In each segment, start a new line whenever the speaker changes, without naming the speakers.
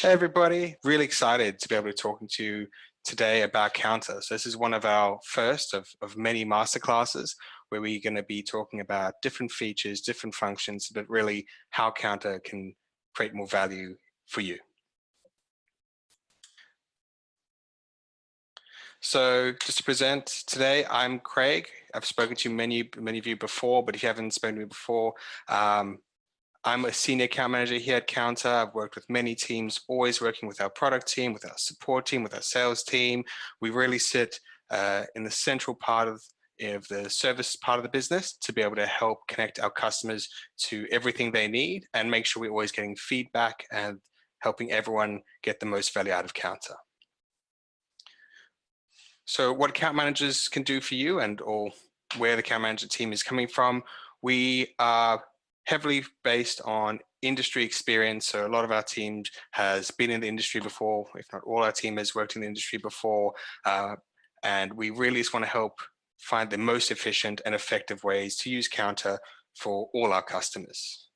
Hey everybody, really excited to be able to talk to you today about Kounta. So this is one of our first of, of many masterclasses where we're going to be talking about different features, different functions, but really how Kounta can create more value for you. So just to present today, I'm Craig. I've spoken to many, many of you before, but if you haven't spoken to me before, um, I'm a senior account manager here at Kounta. I've worked with many teams, always working with our product team, with our support team, with our sales team. We really sit uh, in the central part of, of the service part of the business to be able to help connect our customers to everything they need and make sure we're always getting feedback and helping everyone get the most value out of Kounta. So what account managers can do for you and or where the account manager team is coming from, we are heavily based on industry experience. So a lot of our team has been in the industry before, if not all our team has worked in the industry before. Uh, and we really just want to help find the most efficient and effective ways to use Kounta for all our customers.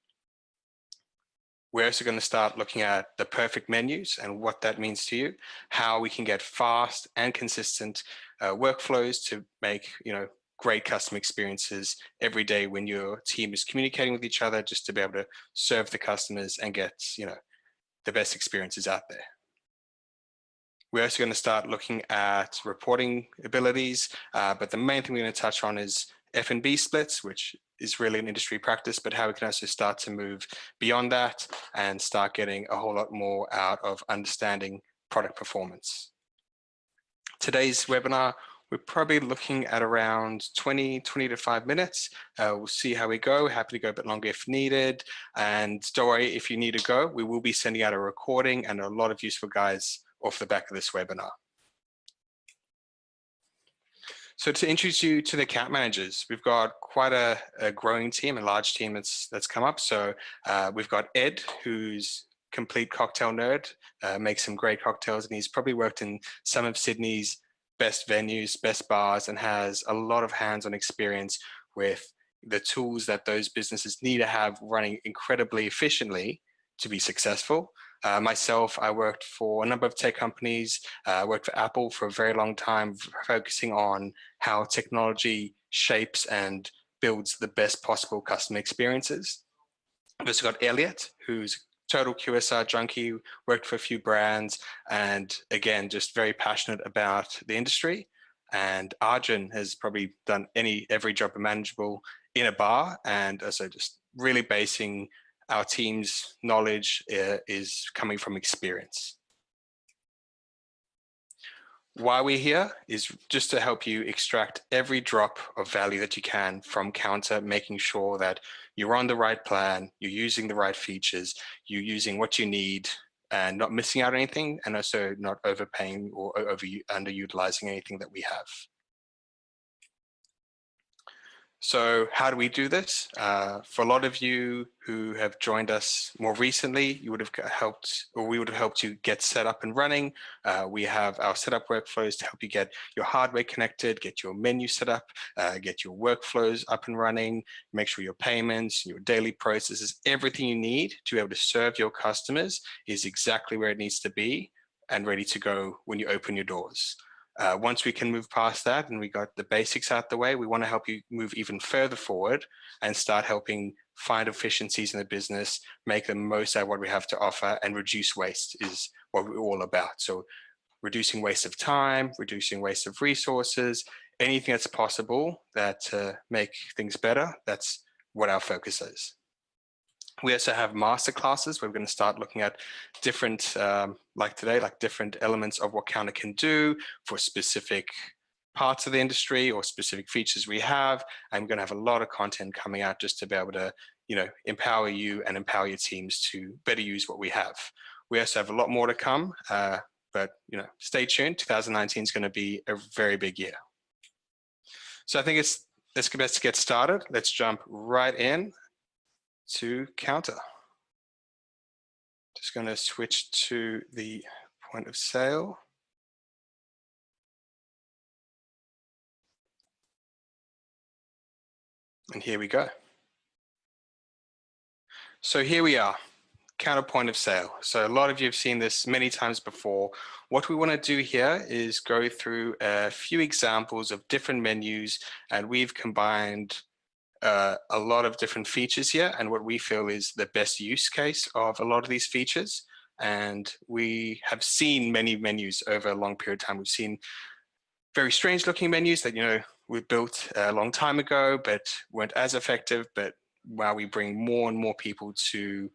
We're also going to start looking at the perfect menus and what that means to you, how we can get fast and consistent uh, workflows to make, you know, great customer experiences every day when your team is communicating with each other just to be able to serve the customers and get you know the best experiences out there. We're also going to start looking at reporting abilities, uh, but the main thing we're going to touch on is F&B splits, which is really an industry practice, but how we can also start to move beyond that and start getting a whole lot more out of understanding product performance. Today's webinar we're probably looking at around 20, 20 to five minutes. Uh, we'll see how we go. Happy to go a bit longer if needed. And don't worry, if you need to go, we will be sending out a recording and a lot of useful guides off the back of this webinar. So to introduce you to the account managers, we've got quite a, a growing team, a large team that's that's come up. So uh, we've got Ed, who's complete cocktail nerd, uh, makes some great cocktails, and he's probably worked in some of Sydney's best venues, best bars, and has a lot of hands-on experience with the tools that those businesses need to have running incredibly efficiently to be successful. Uh, myself, I worked for a number of tech companies, uh, worked for Apple for a very long time, focusing on how technology shapes and builds the best possible customer experiences. I've also got Elliot, who's total QSR junkie, worked for a few brands, and again, just very passionate about the industry. And Arjun has probably done any every job imaginable in a bar, and so just really basing our team's knowledge uh, is coming from experience. Why we're here is just to help you extract every drop of value that you can from Kounta, making sure that you're on the right plan, you're using the right features, you're using what you need and not missing out anything and also not overpaying or over underutilizing anything that we have. So how do we do this? Uh, for a lot of you who have joined us more recently, you would have helped, or we would have helped you get set up and running. Uh, we have our setup workflows to help you get your hardware connected, get your menu set up, uh, get your workflows up and running, make sure your payments, your daily processes, everything you need to be able to serve your customers is exactly where it needs to be and ready to go when you open your doors. Uh, once we can move past that and we got the basics out the way, we want to help you move even further forward and start helping find efficiencies in the business, make the most out of what we have to offer and reduce waste is what we're all about. So reducing waste of time, reducing waste of resources, anything that's possible that uh, make things better, that's what our focus is. We also have master classes where we're going to start looking at different, um, like today, like different elements of what Kounta can do for specific parts of the industry or specific features we have. I'm going to have a lot of content coming out just to be able to, you know, empower you and empower your teams to better use what we have. We also have a lot more to come, uh, but, you know, stay tuned. 2019 is going to be a very big year. So I think it's let's, let's get started. Let's jump right in to Kounta. Just going to switch to the point of sale. And here we go. So here we are, Kounta point of sale. So a lot of you have seen this many times before. What we want to do here is go through a few examples of different menus and we've combined uh, a lot of different features here and what we feel is the best use case of a lot of these features. And we have seen many menus over a long period of time. We've seen very strange looking menus that, you know, we built a long time ago, but weren't as effective. But while we bring more and more people to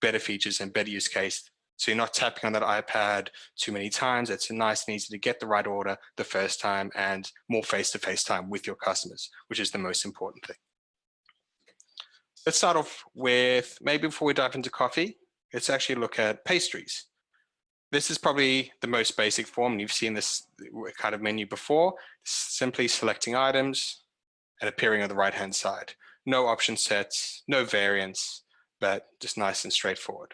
better features and better use case. So you're not tapping on that iPad too many times. It's a nice and easy to get the right order the first time and more face-to-face -face time with your customers, which is the most important thing. Let's start off with, maybe before we dive into coffee, let's actually look at pastries. This is probably the most basic form, you've seen this kind of menu before, simply selecting items and appearing on the right-hand side. No option sets, no variants, but just nice and straightforward.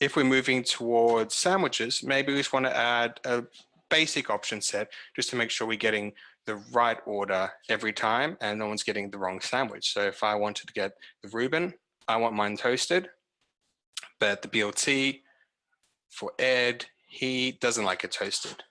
If we're moving towards sandwiches, maybe we just want to add a basic option set just to make sure we're getting the right order every time and no one's getting the wrong sandwich. So if I wanted to get the Reuben, I want mine toasted, but the BLT for Ed, he doesn't like it toasted.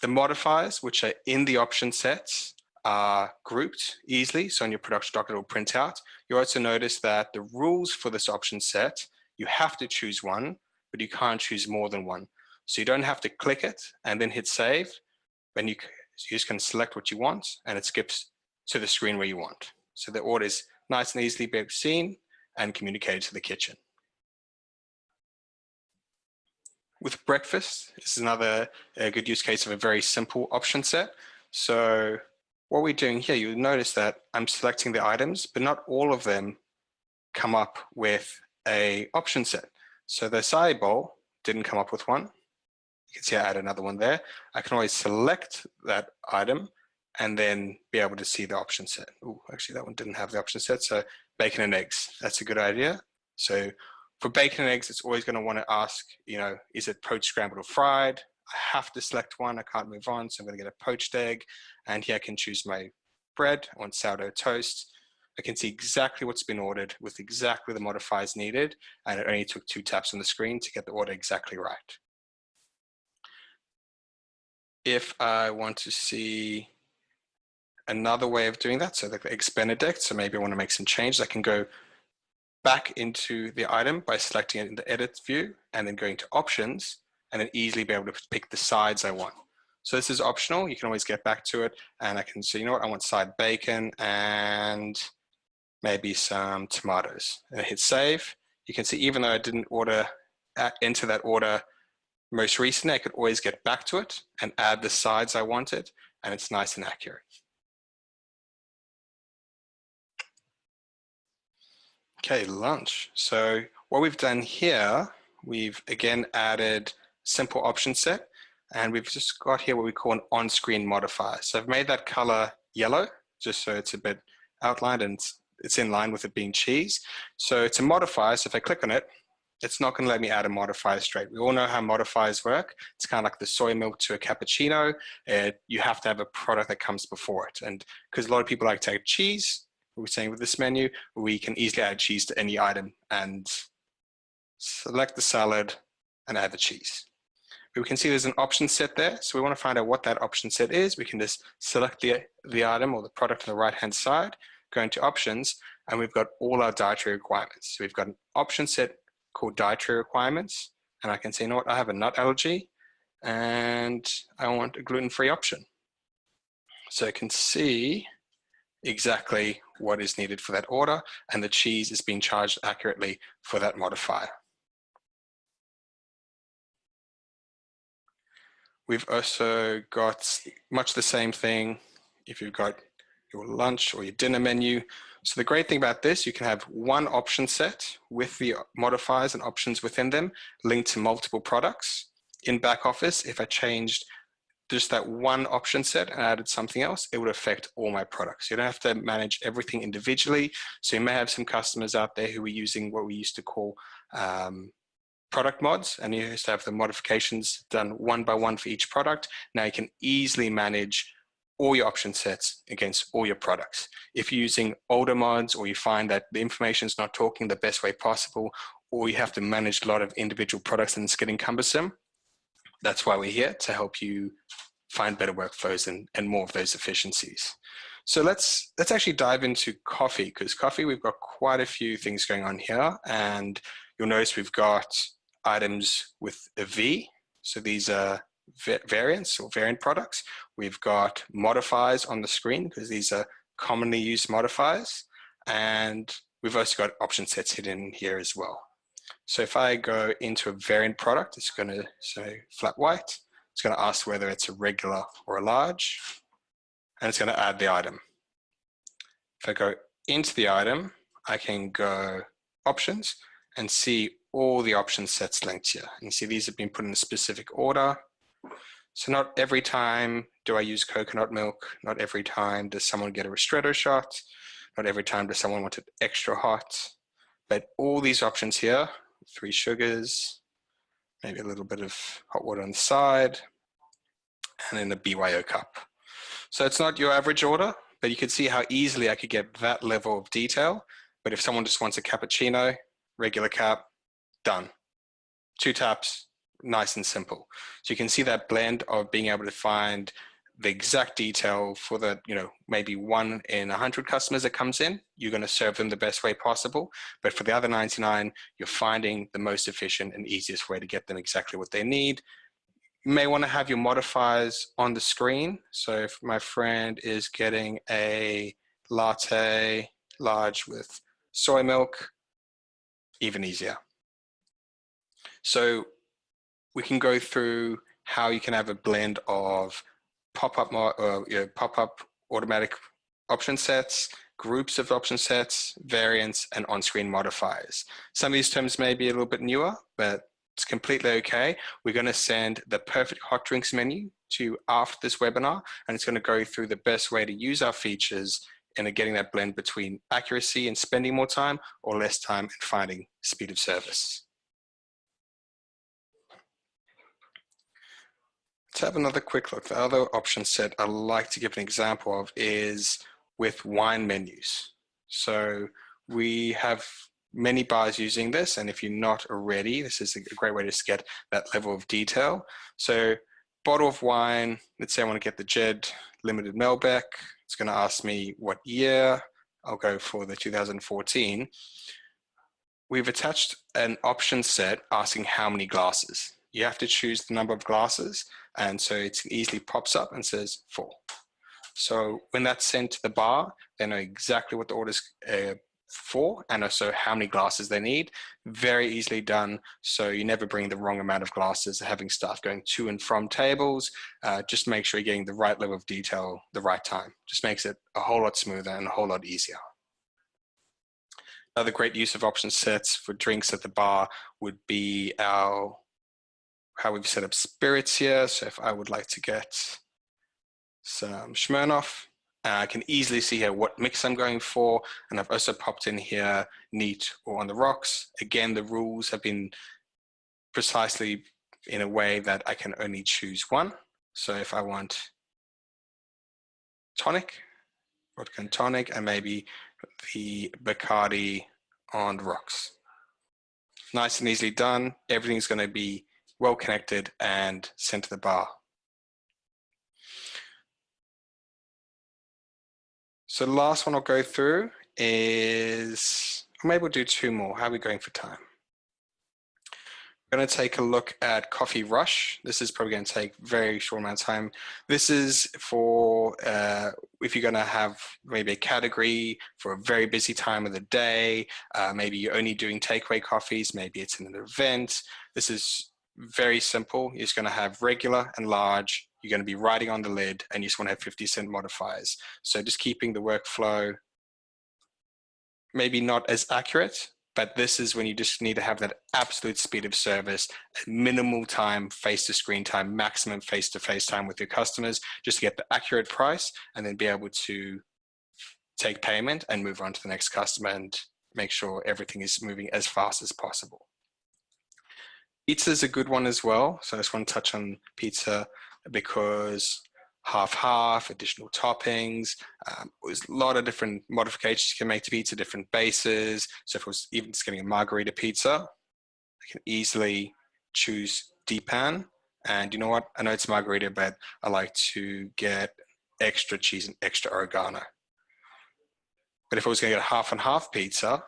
The modifiers, which are in the option sets, are grouped easily. So on your production document, it will print out. You also notice that the rules for this option set, you have to choose one, but you can't choose more than one. So you don't have to click it and then hit save. When you, you just can select what you want and it skips to the screen where you want. So the order is nice and easily seen and communicated to the kitchen. With breakfast, this is another good use case of a very simple option set. So what we're doing here, you'll notice that I'm selecting the items, but not all of them come up with a option set. So the acai bowl didn't come up with one. You can see I add another one there. I can always select that item and then be able to see the option set. Oh, actually that one didn't have the option set. So bacon and eggs, that's a good idea. So for bacon and eggs, it's always gonna to want to ask, you know, is it poached, scrambled or fried? I have to select one, I can't move on. So I'm gonna get a poached egg and here I can choose my bread, I want sourdough toast. I can see exactly what's been ordered with exactly the modifiers needed. And it only took two taps on the screen to get the order exactly right. If I want to see another way of doing that, so the benedict, so maybe I want to make some changes, I can go back into the item by selecting it in the edit view and then going to options and then easily be able to pick the sides I want. So this is optional. You can always get back to it and I can say, you know what, I want side bacon and maybe some tomatoes. And I hit save. You can see even though I didn't order uh, enter that order most recently, I could always get back to it and add the sides I wanted and it's nice and accurate. Okay, lunch. So what we've done here, we've again added simple option set. And we've just got here what we call an on-screen modifier. So I've made that color yellow, just so it's a bit outlined and it's in line with it being cheese. So it's a modifier, so if I click on it, it's not going to let me add a modifier straight. We all know how modifiers work. It's kind of like the soy milk to a cappuccino. You have to have a product that comes before it. And because a lot of people like to add cheese, we're saying with this menu, we can easily add cheese to any item and select the salad and add the cheese we can see there's an option set there. So we want to find out what that option set is. We can just select the, the item or the product on the right-hand side, go into options, and we've got all our dietary requirements. So we've got an option set called dietary requirements. And I can say, you know what, I have a nut allergy and I want a gluten-free option. So I can see exactly what is needed for that order and the cheese is being charged accurately for that modifier. We've also got much the same thing if you've got your lunch or your dinner menu. So the great thing about this, you can have one option set with the modifiers and options within them linked to multiple products. In back office, if I changed just that one option set and added something else, it would affect all my products. You don't have to manage everything individually. So you may have some customers out there who are using what we used to call um, product mods and you used to have the modifications done one by one for each product. Now you can easily manage all your option sets against all your products. If you're using older mods or you find that the information is not talking the best way possible, or you have to manage a lot of individual products and it's getting cumbersome, that's why we're here to help you find better workflows and, and more of those efficiencies. So let's let's actually dive into coffee because coffee we've got quite a few things going on here and you'll notice we've got items with a V. So these are variants or variant products. We've got modifiers on the screen because these are commonly used modifiers. And we've also got option sets hidden here as well. So if I go into a variant product, it's going to say flat white. It's going to ask whether it's a regular or a large, and it's going to add the item. If I go into the item, I can go options and see all the option sets linked here. And you see these have been put in a specific order. So not every time do I use coconut milk. Not every time does someone get a ristretto shot. Not every time does someone want it extra hot. But all these options here, three sugars, maybe a little bit of hot water on the side, and then a BYO cup. So it's not your average order, but you can see how easily I could get that level of detail. But if someone just wants a cappuccino, regular cap, done. Two taps, nice and simple. So you can see that blend of being able to find the exact detail for the, you know, maybe one in a hundred customers that comes in, you're going to serve them the best way possible. But for the other 99, you're finding the most efficient and easiest way to get them exactly what they need. You may want to have your modifiers on the screen. So if my friend is getting a latte large with soy milk, even easier. So we can go through how you can have a blend of pop-up uh, you know, pop-up automatic option sets, groups of option sets, variants, and on-screen modifiers. Some of these terms may be a little bit newer, but it's completely okay. We're going to send the perfect hot drinks menu to after this webinar, and it's going to go through the best way to use our features and getting that blend between accuracy and spending more time or less time and finding speed of service. Let's have another quick look. The other option set I like to give an example of is with wine menus. So we have many bars using this and if you're not already, this is a great way to get that level of detail. So bottle of wine, let's say I want to get the Jed Limited Malbec. It's going to ask me what year. I'll go for the 2014. We've attached an option set asking how many glasses. You have to choose the number of glasses and so it easily pops up and says four. So when that's sent to the bar, they know exactly what the order's uh, for and also how many glasses they need. Very easily done. So you never bring the wrong amount of glasses, having staff going to and from tables. Uh, just make sure you're getting the right level of detail the right time. Just makes it a whole lot smoother and a whole lot easier. Another great use of option sets for drinks at the bar would be our how we've set up spirits here. So if I would like to get some Smirnoff, uh, I can easily see here what mix I'm going for. And I've also popped in here neat or on the rocks. Again, the rules have been precisely in a way that I can only choose one. So if I want tonic, vodka and tonic, and maybe the Bacardi on rocks. Nice and easily done. Everything's going to be well connected and sent to the bar. So the last one I'll go through is, maybe we'll do two more. How are we going for time? We're going to take a look at Coffee Rush. This is probably going to take very short amount of time. This is for uh, if you're going to have maybe a category for a very busy time of the day, uh, maybe you're only doing takeaway coffees, maybe it's in an event. This is very simple. You're going to have regular and large. You're going to be writing on the lid and you just want to have 50 cent modifiers. So just keeping the workflow maybe not as accurate, but this is when you just need to have that absolute speed of service, minimal time, face to screen time, maximum face to face time with your customers, just to get the accurate price and then be able to take payment and move on to the next customer and make sure everything is moving as fast as possible. Pizza is a good one as well. So I just want to touch on pizza because half-half, additional toppings. Um, there's a lot of different modifications you can make to pizza, different bases. So if I was even just getting a margarita pizza, I can easily choose depan. And you know what? I know it's margarita, but I like to get extra cheese and extra oregano. But if I was going to get a half and half pizza,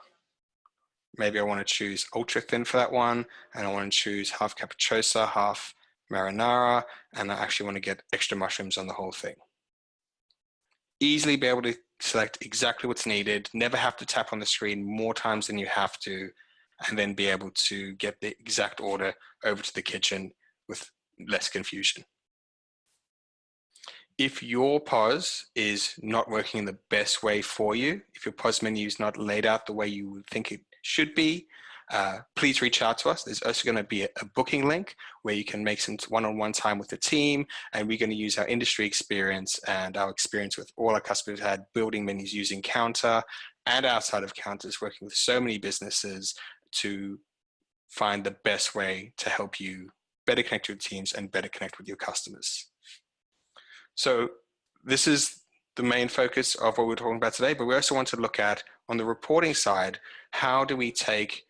maybe I want to choose ultra thin for that one, and I want to choose half capricciosa, half marinara, and I actually want to get extra mushrooms on the whole thing. Easily be able to select exactly what's needed, never have to tap on the screen more times than you have to, and then be able to get the exact order over to the kitchen with less confusion. If your POS is not working in the best way for you, if your POS menu is not laid out the way you would think it should be, uh, please reach out to us. There's also going to be a, a, booking link where you can make some one-on-one -on -one time with the team, and we're going to use our industry experience and our experience with all our customers had building menus using Kounta and outside of Counters, working with so many businesses to find the best way to help you better connect with teams and better connect with your customers. So this is the main focus of what we're talking about today, but we also want to look at on the reporting side, how do we take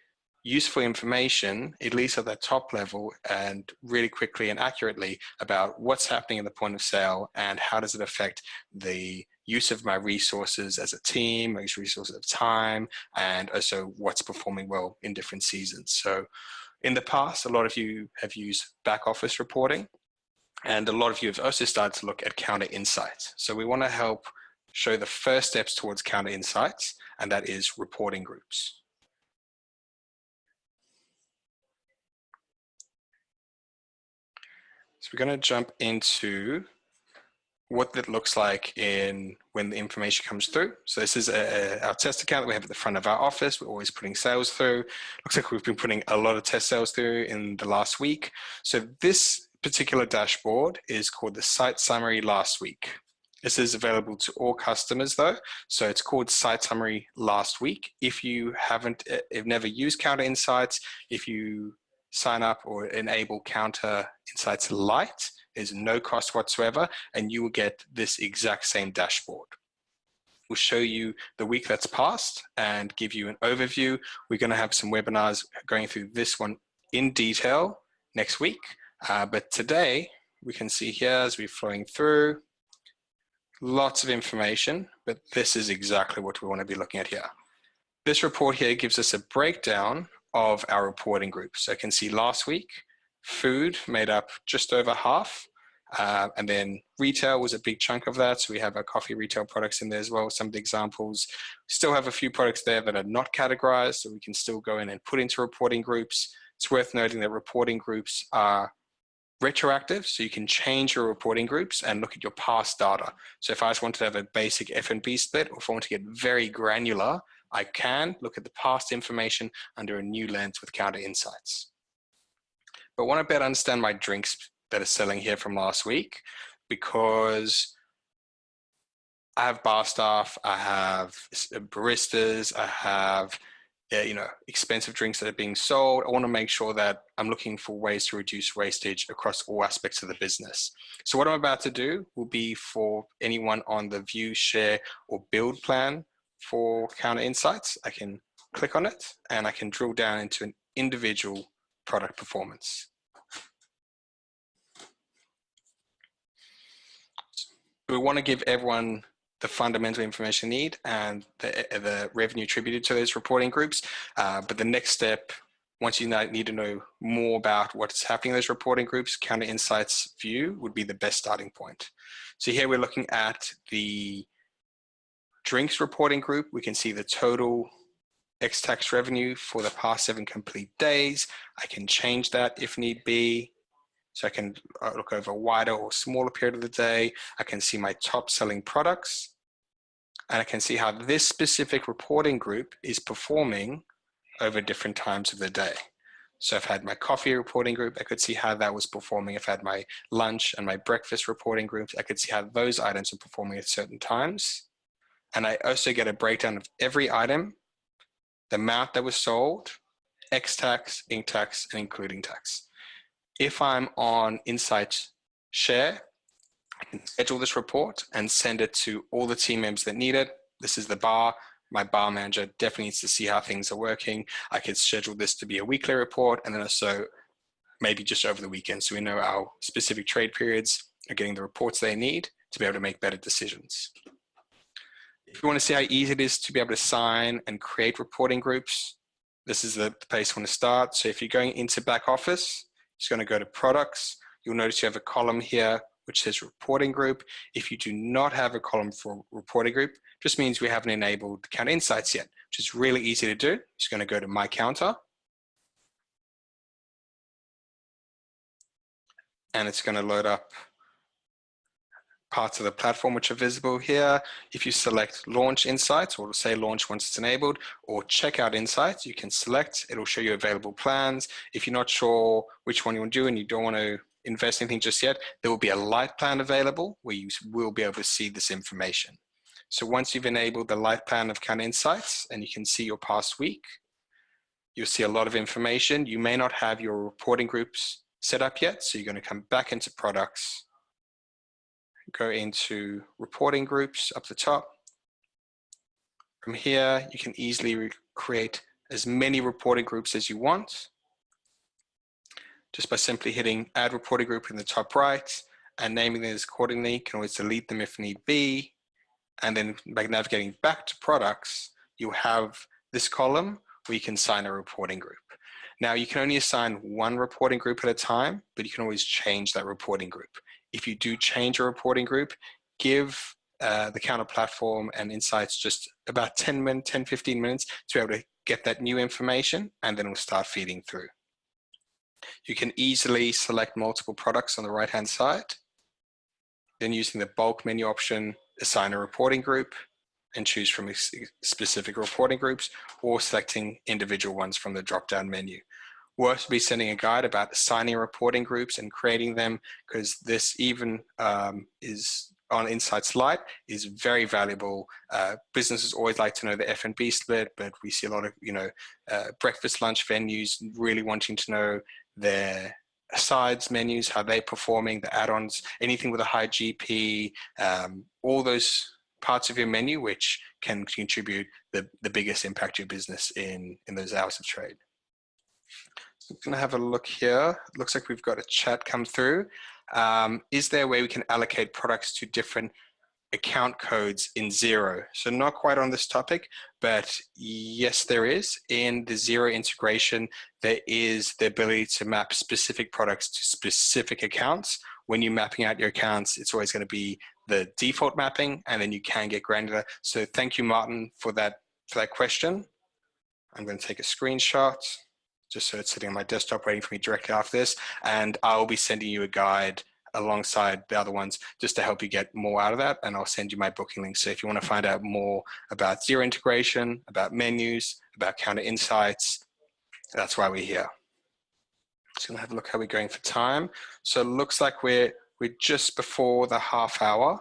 useful information, at least at the top level, and really quickly and accurately about what's happening in the point of sale and how does it affect the use of my resources as a team, my resources of time, and also what's performing well in different seasons. So in the past, a lot of you have used back office reporting, and a lot of you have also started to look at Kounta insights. So we want to help show the first steps towards Kounta insights, and that is reporting groups. So we're going to jump into what that looks like in when the information comes through. So this is a, our test account that we have at the front of our office. We're always putting sales through. Looks like we've been putting a lot of test sales through in the last week. So this particular dashboard is called the site summary last week. This is available to all customers though. So it's called site summary last week. If you haven't, if never used Kounta Insights, if you sign up or enable Kounta Insights Lite. There's no cost whatsoever, and you will get this exact same dashboard. We'll show you the week that's passed and give you an overview. We're going to have some webinars going through this one in detail next week. Uh, but today, we can see here as we're flowing through, lots of information, but this is exactly what we want to be looking at here. This report here gives us a breakdown of our reporting groups. So I can see last week, food made up just over half, uh, and then retail was a big chunk of that. So we have our coffee retail products in there as well. Some of the examples, still have a few products there that are not categorized, so we can still go in and put into reporting groups. It's worth noting that reporting groups are retroactive, so you can change your reporting groups and look at your past data. So if I just wanted to have a basic F&B split, or if I want to get very granular, I can look at the past information under a new lens with Kounta Insights. But I want to better understand my drinks that are selling here from last week because I have bar staff, I have baristas, I have uh, you know expensive drinks that are being sold. I want to make sure that I'm looking for ways to reduce wastage across all aspects of the business. So what I'm about to do will be for anyone on the view, share, or build plan for Kounta Insights, I can click on it and I can drill down into an individual product performance. We want to give everyone the fundamental information need and the, the revenue attributed to those reporting groups. Uh, but the next step, once you need to know more about what's happening in those reporting groups, Kounta Insights view would be the best starting point. So here we're looking at the drinks reporting group, we can see the total ex-tax revenue for the past seven complete days. I can change that if need be. So I can uh, look over a wider or smaller period of the day. I can see my top selling products. And I can see how this specific reporting group is performing over different times of the day. So I've had my coffee reporting group, I could see how that was performing. I've had my lunch and my breakfast reporting groups. I could see how those items are performing at certain times. And I also get a breakdown of every item, the amount that was sold, X tax, inc tax, and including tax. If I'm on Insight Share, I can schedule this report and send it to all the team members that need it. This is the bar. My bar manager definitely needs to see how things are working. I could schedule this to be a weekly report and then also maybe just over the weekend so we know our specific trade periods are getting the reports they need to be able to make better decisions. If you want to see how easy it is to be able to sign and create reporting groups, this is the place you want to start. So if you're going into back office, it's going to go to products. You'll notice you have a column here which says reporting group. If you do not have a column for reporting group, just means we haven't enabled count insights yet, which is really easy to do. It's going to go to my Kounta. And it's going to load up parts of the platform which are visible here. If you select launch insights or say launch once it's enabled or checkout insights, you can select, it'll show you available plans. If you're not sure which one you want to do and you don't want to invest anything just yet, there will be a light plan available where you will be able to see this information. So once you've enabled the light plan of Count Insights and you can see your past week, you'll see a lot of information. You may not have your reporting groups set up yet, so you're going to come back into products go into reporting groups up the top. From here, you can easily create as many reporting groups as you want just by simply hitting add reporting group in the top right and naming these accordingly. You can always delete them if need be. And then by navigating back to products, you have this column where you can assign a reporting group. Now you can only assign one reporting group at a time, but you can always change that reporting group if you do change a reporting group, give uh, the Kounta platform and insights just about 10 minutes, 10, 15 minutes to be able to get that new information and then it'll start feeding through. You can easily select multiple products on the right hand side. Then using the bulk menu option, assign a reporting group and choose from specific reporting groups or selecting individual ones from the drop down menu worth be sending a guide about assigning reporting groups and creating them because this even um, is on Insights Lite is very valuable. Uh, businesses always like to know the F&B split, but we see a lot of, you know, uh, breakfast, lunch venues really wanting to know their sides menus, how they're performing, the add-ons, anything with a high GP, um, all those parts of your menu which can contribute the, the biggest impact to your business in, in those hours of trade. I'm going to have a look here. It looks like we've got a chat come through. Um, is there a way we can allocate products to different account codes in Xero? So not quite on this topic, but yes, there is. In the Xero integration, there is the ability to map specific products to specific accounts. When you're mapping out your accounts, it's always going to be the default mapping, and then you can get granular. So thank you, Martin, for that, for that question. I'm going to take a screenshot just so it's sitting on my desktop waiting for me directly after this. And I'll be sending you a guide alongside the other ones just to help you get more out of that. And I'll send you my booking link. So if you want to find out more about Xero integration, about menus, about Kounta insights, that's why we're here. Just gonna have a look how we're going for time. So it looks like we're, we're just before the half hour.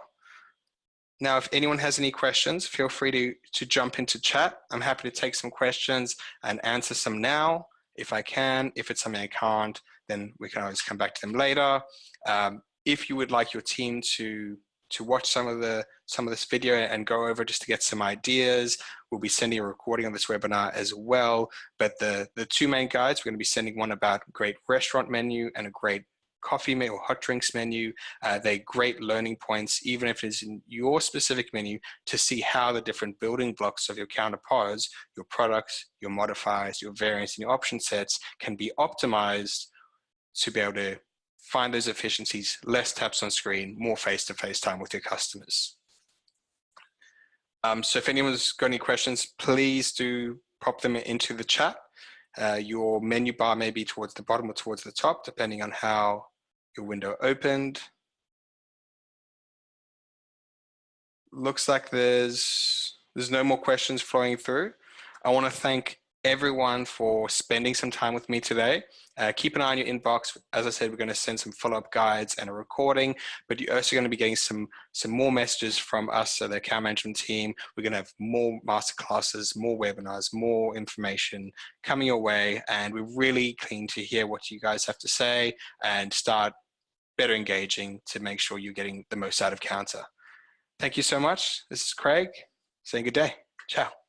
Now, if anyone has any questions, feel free to, to jump into chat. I'm happy to take some questions and answer some now if I can. If it's something I can't, then we can always come back to them later. Um, if you would like your team to to watch some of the some of this video and go over just to get some ideas, we'll be sending a recording of this webinar as well. But the the two main guides, we're going to be sending one about great restaurant menu and a great coffee or hot drinks menu. Uh, they're great learning points, even if it's in your specific menu, to see how the different building blocks of your counterparts, your products, your modifiers, your variants, and your option sets can be optimized to be able to find those efficiencies, less taps on screen, more face-to-face -face time with your customers. Um, so if anyone's got any questions, please do pop them into the chat. Uh, your menu bar may be towards the bottom or towards the top, depending on how your window opened. Looks like there's there's no more questions flowing through. I want to thank everyone for spending some time with me today. Uh, keep an eye on your inbox. As I said, we're going to send some follow-up guides and a recording, but you're also going to be getting some, some more messages from us, so the account management team. We're going to have more masterclasses, more webinars, more information coming your way, and we're really keen to hear what you guys have to say and start better engaging to make sure you're getting the most out of Kounta. Thank you so much. This is Craig saying good day. Ciao.